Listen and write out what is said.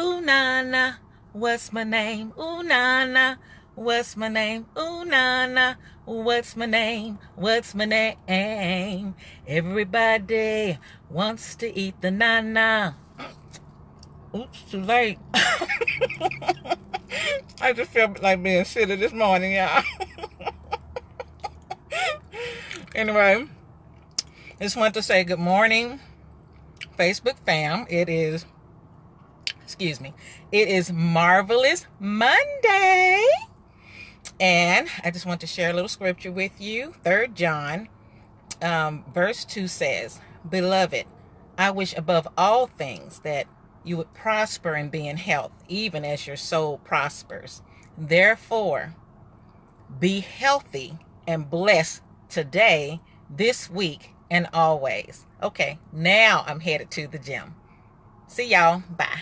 Ooh, Nana, what's my name? Ooh, Nana, what's my name? Ooh, Nana, what's my name? What's my name? Everybody wants to eat the Nana. Oops, too late. I just feel like being silly this morning, y'all. anyway, just want to say good morning, Facebook fam. It is, excuse me, it is Marvelous Monday. And I just want to share a little scripture with you. Third John, um, verse 2 says, Beloved, I wish above all things that you would prosper and be in health, even as your soul prospers. Therefore, be healthy and blessed today, this week, and always. Okay, now I'm headed to the gym. See y'all. Bye.